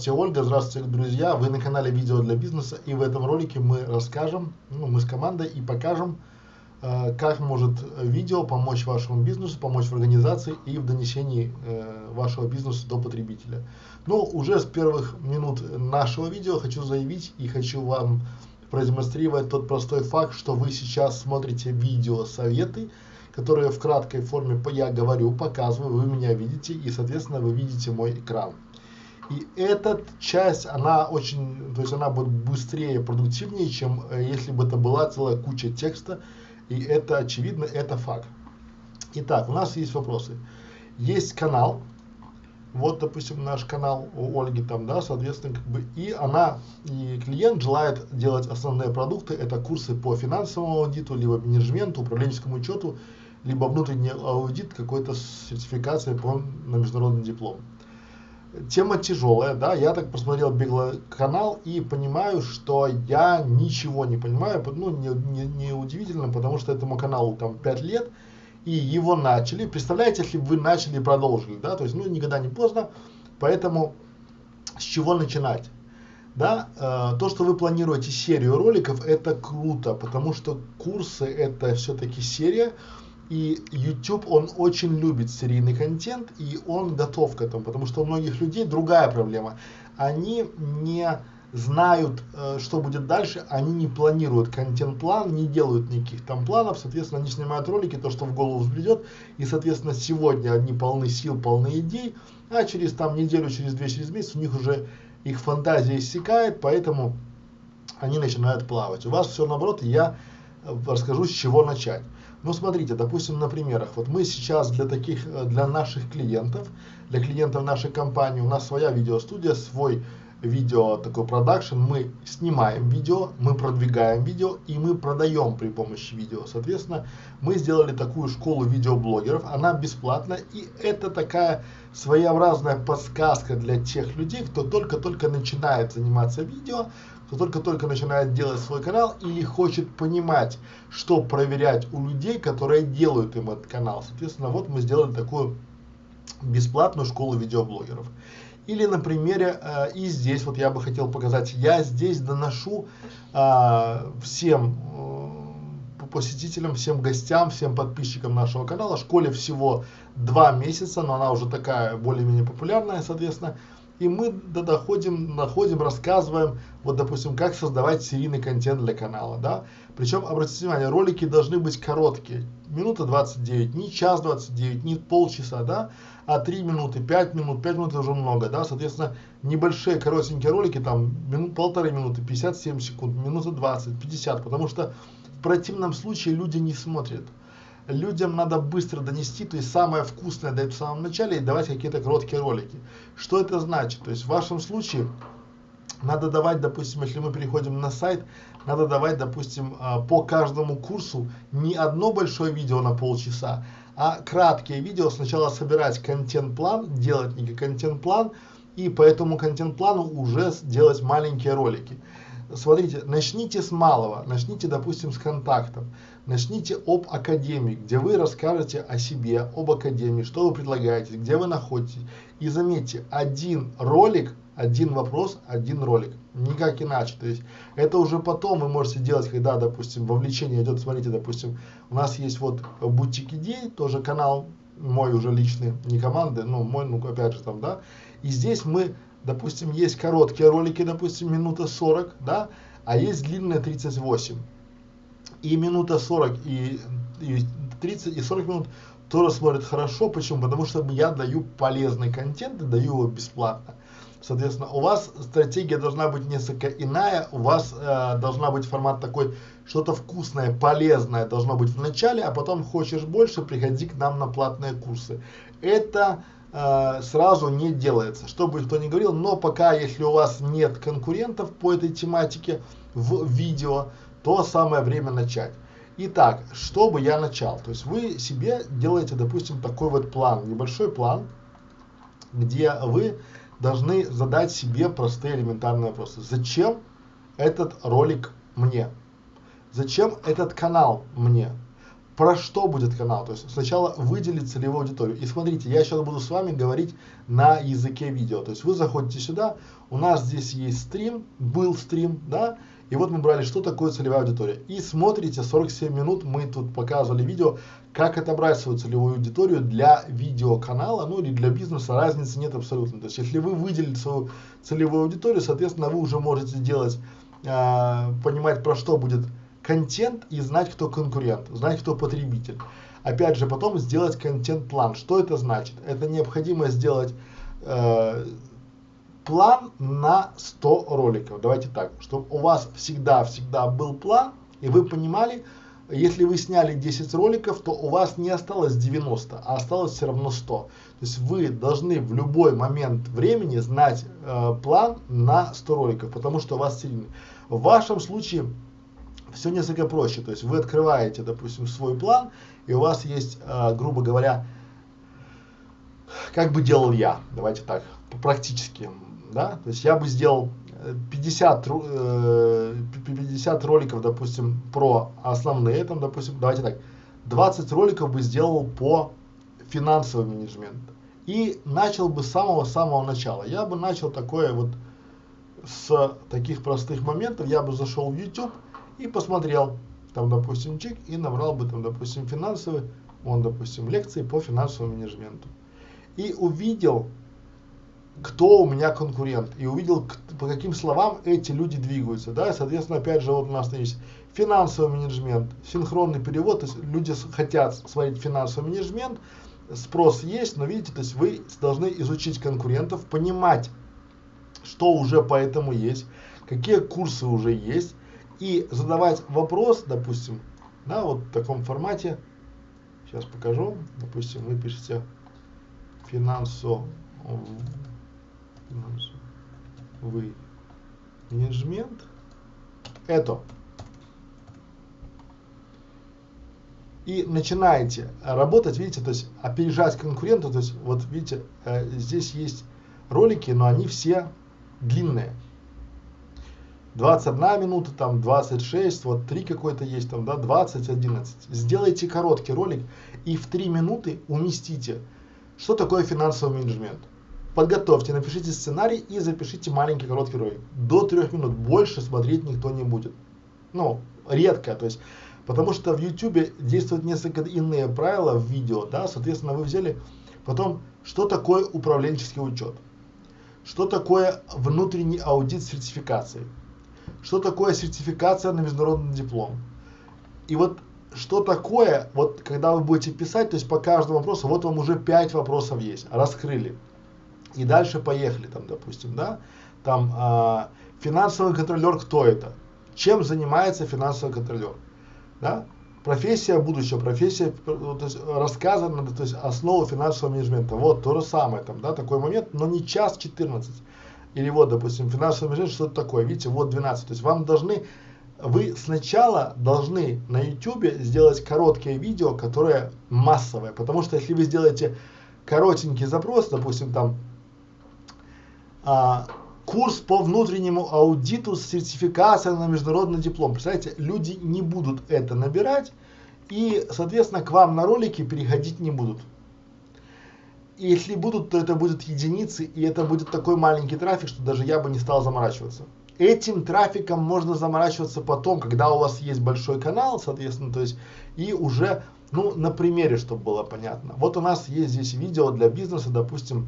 Здравствуйте, Ольга, здравствуйте, друзья. Вы на канале Видео для бизнеса, и в этом ролике мы расскажем, ну, мы с командой и покажем, э, как может видео помочь вашему бизнесу, помочь в организации и в донесении э, вашего бизнеса до потребителя. Но уже с первых минут нашего видео хочу заявить и хочу вам продемонстрировать тот простой факт, что вы сейчас смотрите видео советы, которые в краткой форме я говорю, показываю, вы меня видите и, соответственно, вы видите мой экран. И эта часть, она очень, то есть она будет быстрее, продуктивнее, чем э, если бы это была целая куча текста. И это очевидно, это факт. Итак, у нас есть вопросы. Есть канал, вот, допустим, наш канал у Ольги там, да, соответственно, как бы, и она, и клиент желает делать основные продукты, это курсы по финансовому аудиту, либо менеджменту, управленческому учету, либо внутренний аудит, какой-то сертификация по, на международный диплом тема тяжелая, да, я так посмотрел беглый канал и понимаю, что я ничего не понимаю, ну, не, не, не удивительно, потому что этому каналу там 5 лет, и его начали, представляете, если вы начали и продолжили, да, то есть, ну, никогда не поздно, поэтому с чего начинать? Да, э, то, что вы планируете серию роликов, это круто, потому что курсы это все-таки серия, и YouTube, он очень любит серийный контент, и он готов к этому, потому что у многих людей другая проблема. Они не знают, э, что будет дальше, они не планируют контент-план, не делают никаких там планов, соответственно, они снимают ролики, то, что в голову взбредет, и, соответственно, сегодня они полны сил, полны идей, а через там неделю, через две, через месяц у них уже их фантазия иссякает, поэтому они начинают плавать. У вас все наоборот, я э, расскажу, с чего начать. Ну, смотрите, допустим, на примерах. Вот мы сейчас для таких, э, для наших клиентов, для клиентов нашей компании, у нас своя видеостудия, свой видео такой продакшн, мы снимаем видео, мы продвигаем видео и мы продаем при помощи видео. Соответственно, мы сделали такую школу видеоблогеров, она бесплатная и это такая своеобразная подсказка для тех людей, кто только-только начинает заниматься видео, кто только-только начинает делать свой канал или хочет понимать, что проверять у людей, которые делают им этот канал. Соответственно, вот мы сделали такую бесплатную школу видеоблогеров. Или на примере, э, и здесь вот я бы хотел показать, я здесь доношу э, всем э, посетителям, всем гостям, всем подписчикам нашего канала, школе всего два месяца, но она уже такая более-менее популярная, соответственно, и мы доходим, находим, рассказываем, вот допустим, как создавать серийный контент для канала, да. Причем, обратите внимание, ролики должны быть короткие, минута 29, не час 29, не полчаса, да, а 3 минуты, 5 минут, 5 минут уже много, да, соответственно, небольшие коротенькие ролики, там, минут, полторы минуты, 57 секунд, минута 20, 50, потому что в противном случае люди не смотрят людям надо быстро донести, то есть самое вкусное дать в самом начале и давать какие-то короткие ролики. Что это значит? То есть в вашем случае надо давать, допустим, если мы переходим на сайт, надо давать, допустим, а, по каждому курсу не одно большое видео на полчаса, а краткие видео, сначала собирать контент-план, делать некий контент-план, и по этому контент-плану уже делать маленькие ролики. Смотрите, начните с малого, начните, допустим, с контактов. Начните об академии, где вы расскажете о себе, об академии, что вы предлагаете, где вы находитесь. И заметьте, один ролик, один вопрос, один ролик. Никак иначе. То есть это уже потом вы можете делать, когда, допустим, вовлечение идет, смотрите, допустим, у нас есть вот бутик идей, тоже канал мой уже личный, не команды, но мой, ну опять же там, да. И здесь мы, допустим, есть короткие ролики, допустим, минута 40, да, а есть длинные 38 и минута 40, и, и 30, и 40 минут тоже смотрят хорошо. Почему? Потому что я даю полезный контент и даю его бесплатно. Соответственно, у вас стратегия должна быть несколько иная, у вас э, должна быть формат такой, что-то вкусное, полезное должно быть в начале, а потом хочешь больше, приходи к нам на платные курсы. Это э, сразу не делается, что бы кто ни говорил, но пока, если у вас нет конкурентов по этой тематике в видео, то самое время начать. Итак, чтобы я начал, то есть вы себе делаете, допустим, такой вот план, небольшой план, где вы должны задать себе простые элементарные вопросы. Зачем этот ролик мне? Зачем этот канал мне? Про что будет канал. То есть сначала выделить целевую аудиторию. И смотрите, я сейчас буду с вами говорить на языке видео. То есть вы заходите сюда, у нас здесь есть стрим, был стрим, да, и вот мы брали, что такое целевая аудитория. И смотрите, 47 минут мы тут показывали видео, как отобрать свою целевую аудиторию для видеоканала, ну или для бизнеса, разницы нет абсолютно. То есть если вы выделили свою целевую аудиторию, соответственно, вы уже можете делать, э, понимать про что будет контент и знать, кто конкурент, знать, кто потребитель. Опять же, потом сделать контент-план. Что это значит? Это необходимо сделать э, план на 100 роликов. Давайте так, чтобы у вас всегда-всегда был план, и вы понимали, если вы сняли 10 роликов, то у вас не осталось 90, а осталось все равно 100. То есть вы должны в любой момент времени знать э, план на 100 роликов, потому что у вас сильный. В вашем случае все несколько проще. То есть вы открываете, допустим, свой план, и у вас есть, э, грубо говоря, как бы делал я, давайте так, практически, да, то есть я бы сделал 50, э, 50 роликов, допустим, про основные, там, допустим, давайте так, 20 роликов бы сделал по финансовому менеджменту. И начал бы с самого-самого начала. Я бы начал такое вот с таких простых моментов, я бы зашел в YouTube, и посмотрел, там, допустим, чек, и набрал бы там, допустим, финансовый, он, допустим, лекции по финансовому менеджменту. И увидел, кто у меня конкурент, и увидел, по каким словам эти люди двигаются, да, и, соответственно, опять же, вот у нас есть финансовый менеджмент, синхронный перевод, то есть люди хотят смотреть финансовый менеджмент, спрос есть, но видите, то есть вы должны изучить конкурентов, понимать, что уже по этому есть, какие курсы уже есть, и задавать вопрос, допустим, да, вот в таком формате, сейчас покажу, допустим, вы пишете финансовый, менеджмент, это, и начинаете работать, видите, то есть опережать конкурента, то есть вот видите, э, здесь есть ролики, но они все длинные. 21 минута, там 26, вот 3 какой-то есть, там, да, 20, 11. Сделайте короткий ролик и в 3 минуты уместите, что такое финансовый менеджмент. Подготовьте, напишите сценарий и запишите маленький короткий ролик. До 3 минут больше смотреть никто не будет. Ну, редко, то есть, потому что в YouTube действуют несколько иные правила в видео, да, соответственно, вы взяли потом, что такое управленческий учет, что такое внутренний аудит сертификации, что такое сертификация на международный диплом. И вот что такое, вот когда вы будете писать, то есть по каждому вопросу, вот вам уже 5 вопросов есть, раскрыли. И дальше поехали там, допустим, да, там а, финансовый контролер, кто это? Чем занимается финансовый контролер? Да? Профессия будущего, профессия, то есть рассказано, то есть основа финансового менеджмента. Вот то же самое там, да, такой момент, но не час 14. Или вот, допустим, финансовый менеджмент, что это такое? Видите, вот 12. То есть вам должны, вы сначала должны на YouTube сделать короткие видео, которые массовые. Потому что если вы сделаете коротенький запрос, допустим, там а, курс по внутреннему аудиту с сертификацией на международный диплом. Представляете, люди не будут это набирать и, соответственно, к вам на ролики переходить не будут. И если будут, то это будут единицы, и это будет такой маленький трафик, что даже я бы не стал заморачиваться. Этим трафиком можно заморачиваться потом, когда у вас есть большой канал, соответственно, то есть, и уже, ну, на примере, чтобы было понятно. Вот у нас есть здесь видео для бизнеса, допустим,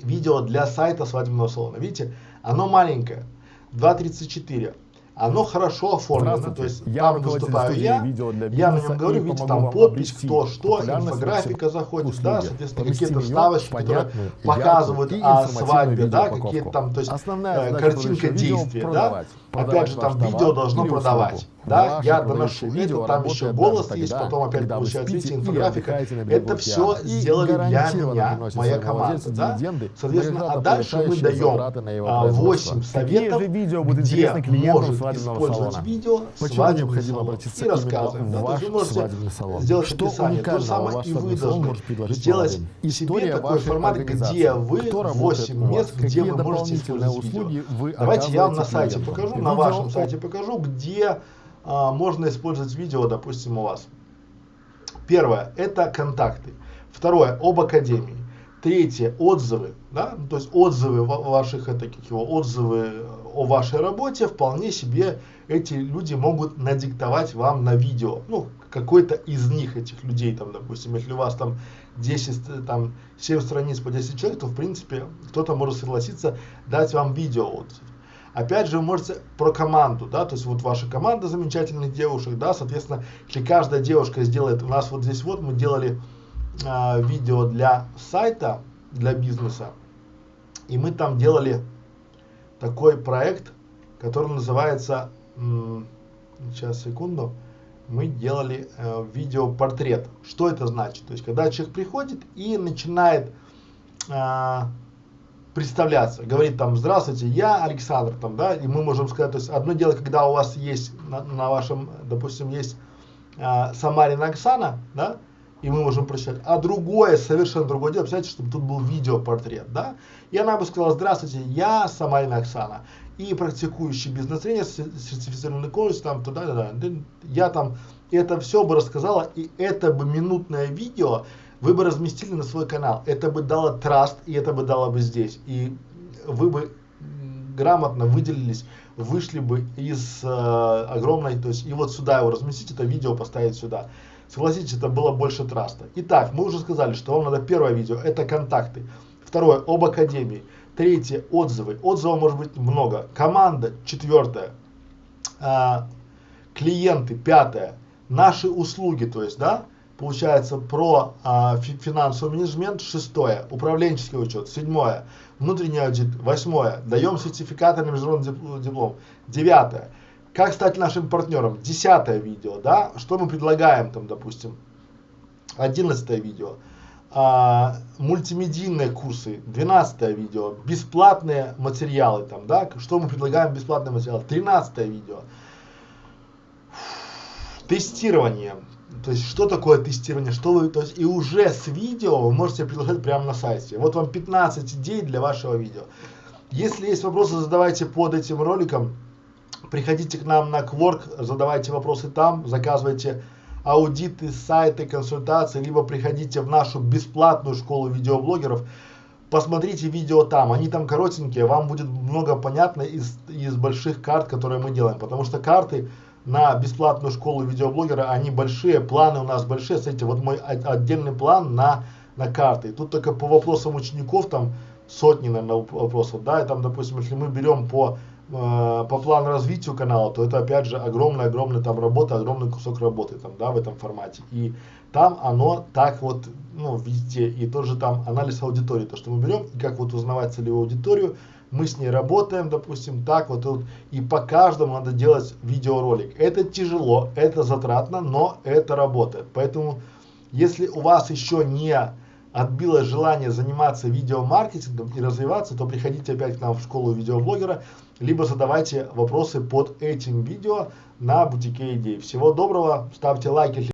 видео для сайта свадебного салона. Видите, оно маленькое, 2.34 оно хорошо оформлено, то есть я там выступаю я, видео для я на нем говорю, видите, там подпись, кто что, инфографика заходит, услуги, да, соответственно, какие-то вставочки, которые показывают о свадьбе, да, какие-то там, то есть Основная э, картинка действия, да, опять же, там видео должно продавать, да, я доношу. Видео, там еще голос есть, потом опять получается, видите, инфографика, это все сделали для меня, моя команда, да, соответственно, а дальше мы даем 8 советов, где может использовать видео, Почему необходимо обратиться и рассказываем. Да, ваш свадебный салон? Сделать что описание. То же самое и вы должны сделать себе такой формат, где вы 8 мест, где вы можете использовать видео. Давайте я вам на сайте покажу, на вашем сайте покажу, где а, можно использовать видео, допустим, у вас. Первое – это контакты. Второе – об академии. Третье – отзывы, да, ну, то есть отзывы ваших, как его, отзывы о вашей работе, вполне себе эти люди могут надиктовать вам на видео, ну, какой-то из них, этих людей, там, допустим, если у вас там 10, там, 7 страниц по 10 человек, то, в принципе, кто-то может согласиться дать вам видео отзыв. Опять же, вы можете про команду, да, то есть вот ваша команда замечательных девушек, да, соответственно, если каждая девушка сделает, у нас вот здесь вот мы делали э, видео для сайта, для бизнеса, и мы там делали такой проект, который называется, сейчас секунду, мы делали э, видеопортрет. Что это значит? То есть, когда человек приходит и начинает э, представляться, говорит там, здравствуйте, я Александр, там, да, и мы можем сказать, то есть, одно дело, когда у вас есть на, на вашем, допустим, есть э, Самарина Оксана, да, и мы можем прочитать. А другое, совершенно другое дело, представьте, чтобы тут был видеопортрет, да? И она бы сказала, здравствуйте, я Самарина Оксана, и практикующий бизнес-тренер, сертифицированный коуч, там, туда, да, да, я там это все бы рассказала, и это бы минутное видео вы бы разместили на свой канал. Это бы дало траст, и это бы дало бы здесь. И вы бы грамотно выделились, вышли бы из э, огромной, то есть и вот сюда его разместить, это видео поставить сюда. Согласитесь, это было больше траста. Итак, мы уже сказали, что вам надо первое видео, это контакты. Второе, об академии. Третье, отзывы. Отзывов может быть много. Команда, четвертое. А, клиенты, пятое. Наши услуги, то есть, да, получается про а, финансовый менеджмент, шестое, управленческий учет, седьмое, внутренний аудит, восьмое, даем сертификаты на международный диплом, девятое, как стать нашим партнером? Десятое видео, да? Что мы предлагаем там, допустим? Одиннадцатое видео. А, мультимедийные курсы. Двенадцатое видео. Бесплатные материалы там, да? Что мы предлагаем бесплатные материалы? Тринадцатое видео. Тестирование. То есть, что такое тестирование, что вы, то есть, и уже с видео вы можете предложить прямо на сайте. Вот вам 15 идей для вашего видео. Если есть вопросы, задавайте под этим роликом. Приходите к нам на Quark, задавайте вопросы там, заказывайте аудиты, сайты, консультации, либо приходите в нашу бесплатную школу видеоблогеров, посмотрите видео там, они там коротенькие, вам будет много понятно из, из больших карт, которые мы делаем, потому что карты на бесплатную школу видеоблогера, они большие, планы у нас большие, смотрите, вот мой отдельный план на, на карты, тут только по вопросам учеников там сотни, наверное, вопросов, да, и там, допустим, если мы берем по Э, по плану развития канала, то это опять же огромная-огромная там работа, огромный кусок работы там, да, в этом формате. И там оно так вот, ну, везде, и тоже там анализ аудитории, то, что мы берем, и как вот узнавать целевую аудиторию, мы с ней работаем, допустим, так вот, вот, и по каждому надо делать видеоролик. Это тяжело, это затратно, но это работает. Поэтому, если у вас еще не отбилось желание заниматься видеомаркетингом и развиваться, то приходите опять к нам в школу видеоблогера, либо задавайте вопросы под этим видео на бутике идей. Всего доброго, ставьте лайки.